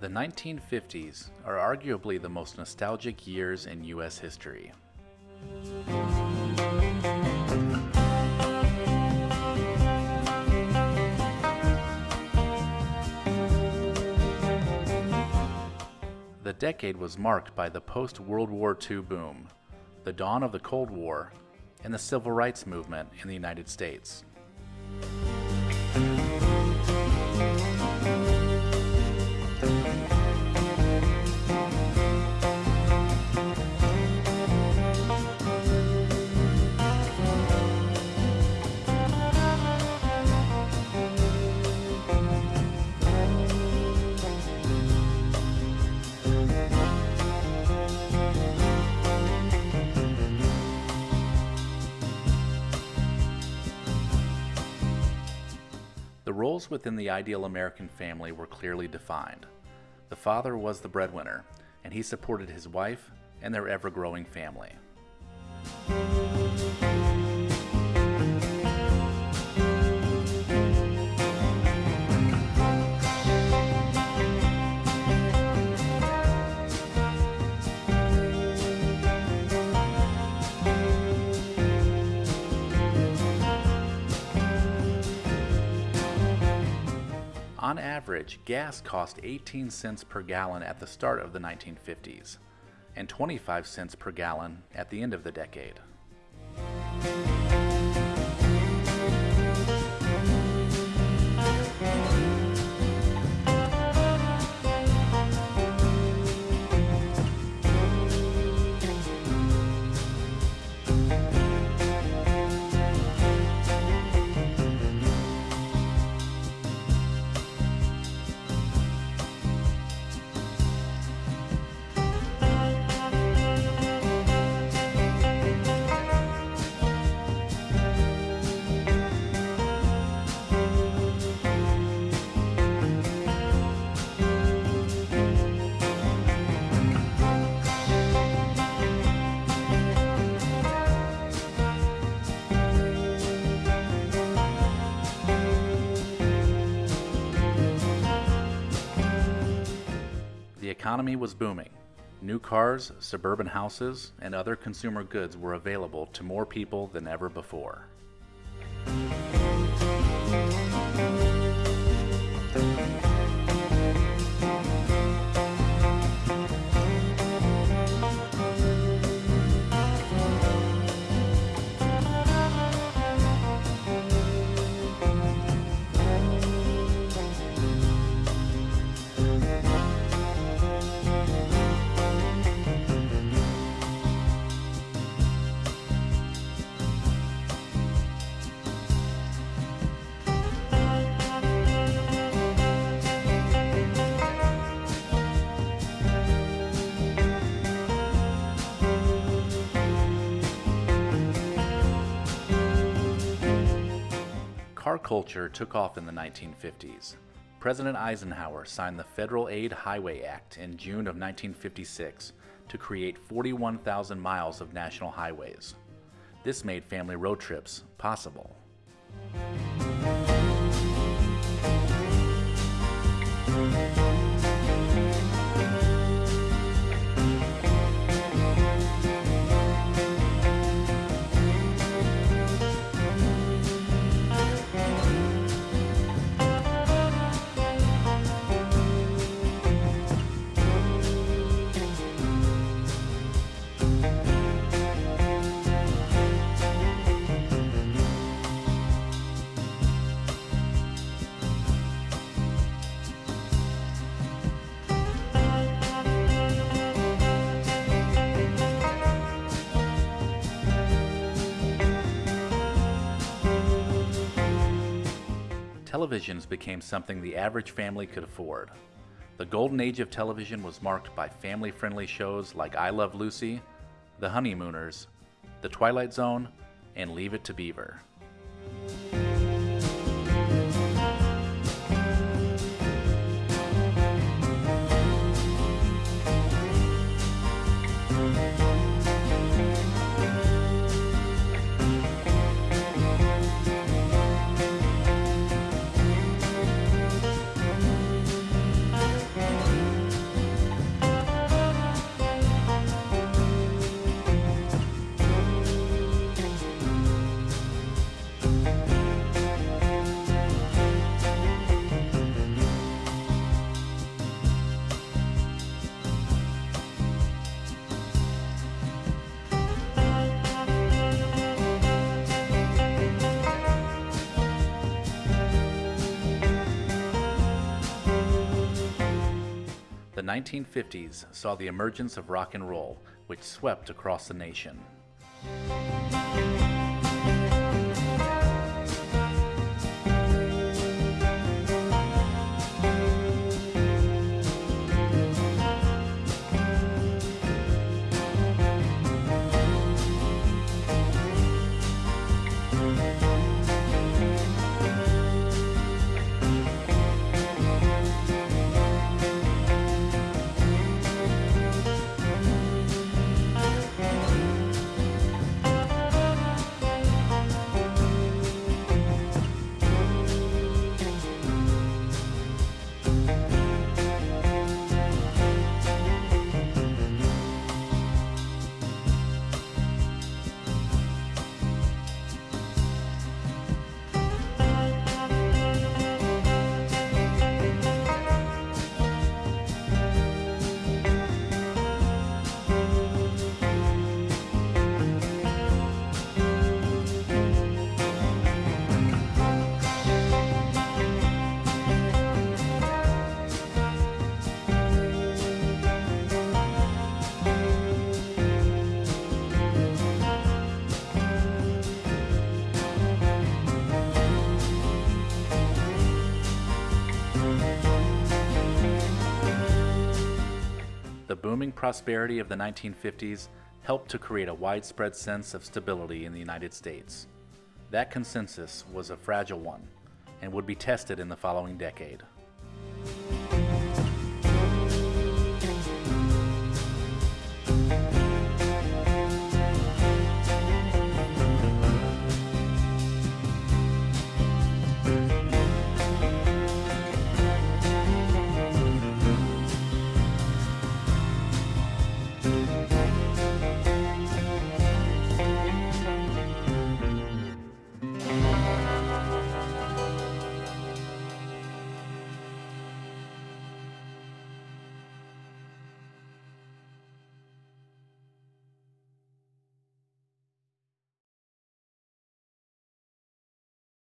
The 1950s are arguably the most nostalgic years in U.S. history. The decade was marked by the post World War II boom, the dawn of the Cold War, and the civil rights movement in the United States. Roles within the ideal American family were clearly defined. The father was the breadwinner, and he supported his wife and their ever growing family. Average, gas cost 18 cents per gallon at the start of the 1950s and 25 cents per gallon at the end of the decade. Economy was booming. New cars, suburban houses, and other consumer goods were available to more people than ever before. Culture took off in the 1950s. President Eisenhower signed the Federal Aid Highway Act in June of 1956 to create 41,000 miles of national highways. This made family road trips possible. Televisions became something the average family could afford. The golden age of television was marked by family friendly shows like I Love Lucy, The Honeymooners, The Twilight Zone, and Leave It to Beaver. 1950s saw the emergence of rock and roll, which swept across the nation. Booming prosperity of the 1950s helped to create a widespread sense of stability in the United States. That consensus was a fragile one and would be tested in the following decade.